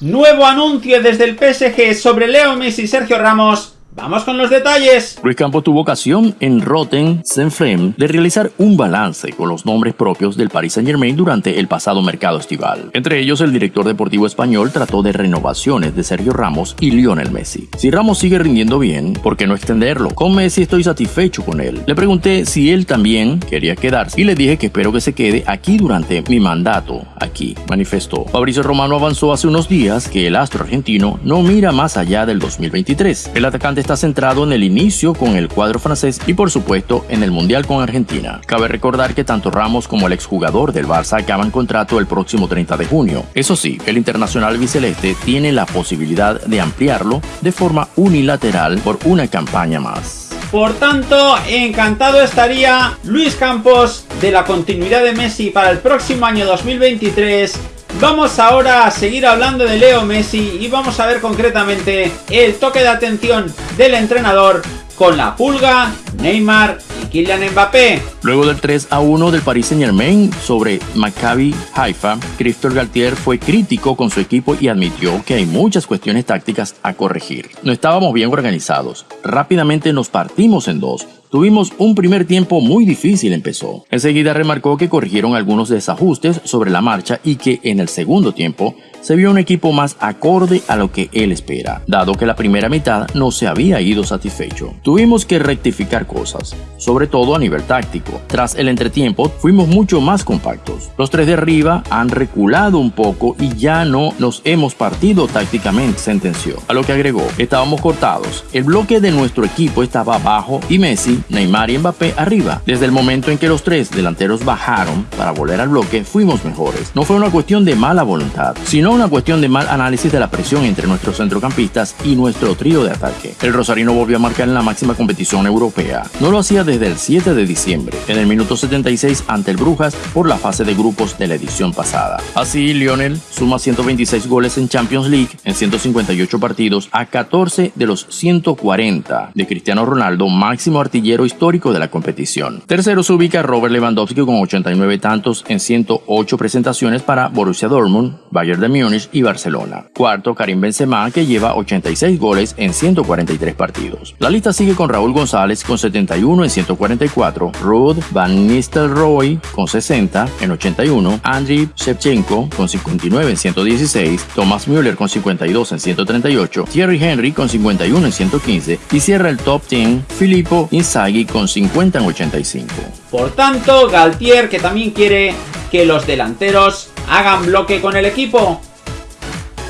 Nuevo anuncio desde el PSG sobre Leo Messi y Sergio Ramos Vamos con los detalles. Luis Campos tuvo ocasión en Rotten Flame de realizar un balance con los nombres propios del Paris Saint Germain durante el pasado mercado estival. Entre ellos, el director deportivo español trató de renovaciones de Sergio Ramos y Lionel Messi. Si Ramos sigue rindiendo bien, ¿por qué no extenderlo? Con Messi estoy satisfecho con él. Le pregunté si él también quería quedarse y le dije que espero que se quede aquí durante mi mandato, aquí, manifestó. Fabricio Romano avanzó hace unos días que el astro argentino no mira más allá del 2023. El atacante está centrado en el inicio con el cuadro francés y por supuesto en el Mundial con Argentina. Cabe recordar que tanto Ramos como el exjugador del Barça acaban contrato el próximo 30 de junio. Eso sí, el internacional biceleste tiene la posibilidad de ampliarlo de forma unilateral por una campaña más. Por tanto, encantado estaría Luis Campos de la continuidad de Messi para el próximo año 2023 Vamos ahora a seguir hablando de Leo Messi y vamos a ver concretamente el toque de atención del entrenador con la pulga, Neymar y Kylian Mbappé. Luego del 3 a 1 del Paris Saint Germain sobre Maccabi Haifa, Christophe Galtier fue crítico con su equipo y admitió que hay muchas cuestiones tácticas a corregir. No estábamos bien organizados. Rápidamente nos partimos en dos Tuvimos un primer tiempo muy difícil, empezó. Enseguida remarcó que corrigieron algunos desajustes sobre la marcha y que en el segundo tiempo se vio un equipo más acorde a lo que él espera, dado que la primera mitad no se había ido satisfecho. Tuvimos que rectificar cosas, sobre todo a nivel táctico. Tras el entretiempo, fuimos mucho más compactos. Los tres de arriba han reculado un poco y ya no nos hemos partido tácticamente, sentenció. A lo que agregó, estábamos cortados. El bloque de nuestro equipo estaba bajo y Messi, Neymar y Mbappé arriba. Desde el momento en que los tres delanteros bajaron para volver al bloque, fuimos mejores. No fue una cuestión de mala voluntad, sino una cuestión de mal análisis de la presión entre nuestros centrocampistas y nuestro trío de ataque. El Rosarino volvió a marcar en la máxima competición europea. No lo hacía desde el 7 de diciembre, en el minuto 76 ante el Brujas por la fase de grupos de la edición pasada. Así, Lionel suma 126 goles en Champions League en 158 partidos a 14 de los 140 de Cristiano Ronaldo, máximo histórico de la competición. Tercero se ubica Robert Lewandowski con 89 tantos en 108 presentaciones para Borussia Dortmund, Bayern de Múnich y Barcelona. Cuarto, Karim Benzema, que lleva 86 goles en 143 partidos. La lista sigue con Raúl González con 71 en 144, Ruud Van Nistelrooy con 60 en 81, Andriy Shevchenko con 59 en 116, Thomas Müller con 52 en 138, Thierry Henry con 51 en 115 y cierra el top 10 Filippo Inzaghi con 50 en 85. Por tanto, Galtier, que también quiere que los delanteros hagan bloque con el equipo,